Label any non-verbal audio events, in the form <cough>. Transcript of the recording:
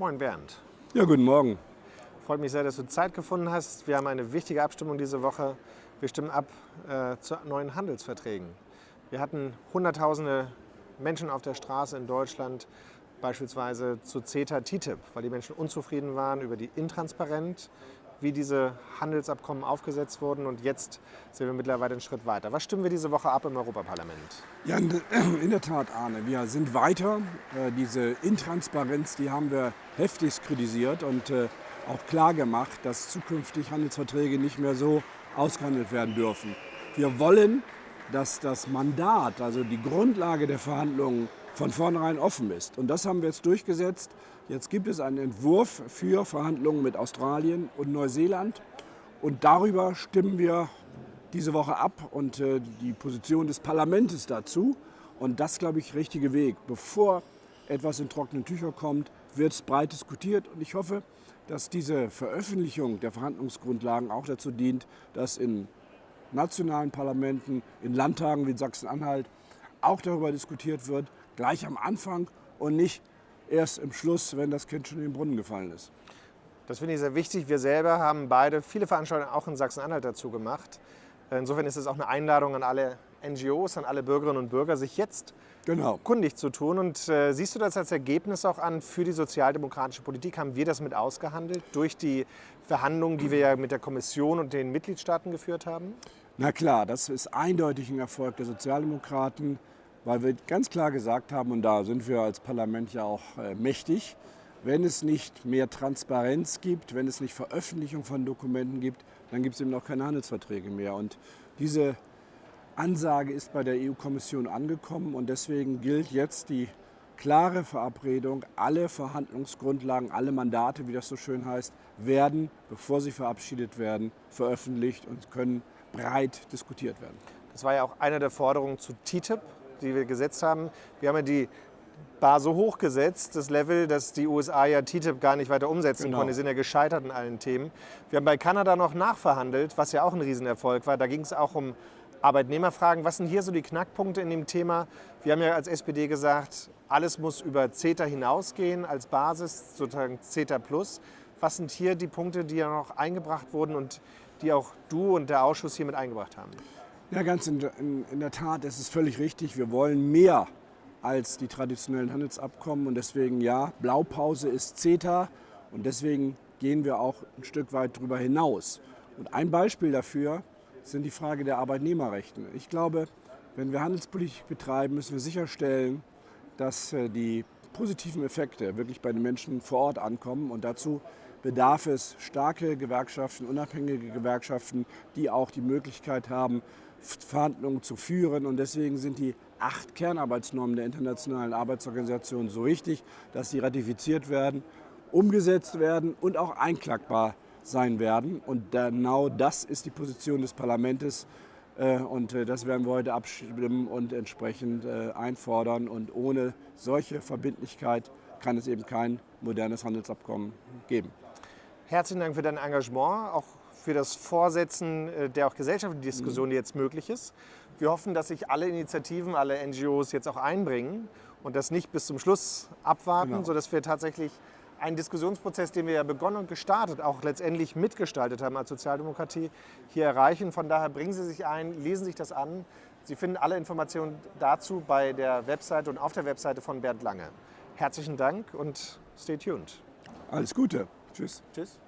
Moin Bernd. Ja, guten Morgen. Freut mich sehr, dass du Zeit gefunden hast. Wir haben eine wichtige Abstimmung diese Woche. Wir stimmen ab äh, zu neuen Handelsverträgen. Wir hatten Hunderttausende Menschen auf der Straße in Deutschland, beispielsweise zu CETA TTIP, weil die Menschen unzufrieden waren über die Intransparenz, wie diese Handelsabkommen aufgesetzt wurden. Und jetzt sind wir mittlerweile einen Schritt weiter. Was stimmen wir diese Woche ab im Europaparlament? Ja, <clears throat> in der Tat, Arne. Wir sind weiter. Äh, diese Intransparenz, die haben wir heftig kritisiert und äh, auch klar gemacht, dass zukünftig Handelsverträge nicht mehr so ausgehandelt werden dürfen. Wir wollen, dass das Mandat, also die Grundlage der Verhandlungen, von vornherein offen ist. Und das haben wir jetzt durchgesetzt. Jetzt gibt es einen Entwurf für Verhandlungen mit Australien und Neuseeland. Und darüber stimmen wir diese Woche ab und äh, die Position des Parlaments dazu. Und das, glaube ich, richtige Weg. Bevor etwas in trockenen Tücher kommt, wird es breit diskutiert. Und ich hoffe, dass diese Veröffentlichung der Verhandlungsgrundlagen auch dazu dient, dass in nationalen Parlamenten, in Landtagen wie in Sachsen-Anhalt auch darüber diskutiert wird, gleich am Anfang und nicht erst im Schluss, wenn das Kind schon in den Brunnen gefallen ist. Das finde ich sehr wichtig. Wir selber haben beide viele Veranstaltungen auch in Sachsen-Anhalt dazu gemacht. Insofern ist es auch eine Einladung an alle NGOs, an alle Bürgerinnen und Bürger, sich jetzt genau. kundig zu tun. Und äh, siehst du das als Ergebnis auch an für die sozialdemokratische Politik? Haben wir das mit ausgehandelt durch die Verhandlungen, die wir ja mit der Kommission und den Mitgliedstaaten geführt haben? Na klar, das ist eindeutig ein Erfolg der Sozialdemokraten weil wir ganz klar gesagt haben, und da sind wir als Parlament ja auch äh, mächtig, wenn es nicht mehr Transparenz gibt, wenn es nicht Veröffentlichung von Dokumenten gibt, dann gibt es eben auch keine Handelsverträge mehr. Und diese Ansage ist bei der EU-Kommission angekommen und deswegen gilt jetzt die klare Verabredung, alle Verhandlungsgrundlagen, alle Mandate, wie das so schön heißt, werden, bevor sie verabschiedet werden, veröffentlicht und können breit diskutiert werden. Das war ja auch eine der Forderungen zu TTIP, die wir gesetzt haben. Wir haben ja die Bar so hoch gesetzt, das Level, dass die USA ja TTIP gar nicht weiter umsetzen genau. konnten. Die sind ja gescheitert in allen Themen. Wir haben bei Kanada noch nachverhandelt, was ja auch ein Riesenerfolg war. Da ging es auch um Arbeitnehmerfragen. Was sind hier so die Knackpunkte in dem Thema? Wir haben ja als SPD gesagt, alles muss über CETA hinausgehen als Basis, sozusagen CETA Plus. Was sind hier die Punkte, die ja noch eingebracht wurden und die auch du und der Ausschuss hier mit eingebracht haben? Ja, ganz in, in, in der Tat, es ist völlig richtig. Wir wollen mehr als die traditionellen Handelsabkommen und deswegen ja, Blaupause ist CETA und deswegen gehen wir auch ein Stück weit darüber hinaus. Und ein Beispiel dafür sind die Frage der Arbeitnehmerrechte. Ich glaube, wenn wir Handelspolitik betreiben, müssen wir sicherstellen, dass äh, die positiven Effekte wirklich bei den Menschen vor Ort ankommen und dazu bedarf es starke Gewerkschaften, unabhängige Gewerkschaften, die auch die Möglichkeit haben, Verhandlungen zu führen. Und deswegen sind die acht Kernarbeitsnormen der Internationalen Arbeitsorganisation so wichtig, dass sie ratifiziert werden, umgesetzt werden und auch einklagbar sein werden. Und genau das ist die Position des Parlaments. Äh, und äh, das werden wir heute abstimmen und entsprechend äh, einfordern. Und ohne solche Verbindlichkeit kann es eben kein modernes Handelsabkommen geben. Herzlichen Dank für dein Engagement, auch für das Vorsetzen äh, der auch gesellschaftlichen Diskussion, die jetzt möglich ist. Wir hoffen, dass sich alle Initiativen, alle NGOs jetzt auch einbringen und das nicht bis zum Schluss abwarten, genau. sodass wir tatsächlich einen Diskussionsprozess, den wir ja begonnen und gestartet, auch letztendlich mitgestaltet haben als Sozialdemokratie, hier erreichen. Von daher bringen Sie sich ein, lesen sich das an. Sie finden alle Informationen dazu bei der Webseite und auf der Webseite von Bernd Lange. Herzlichen Dank und stay tuned. Alles Gute. Tschüss. Tschüss.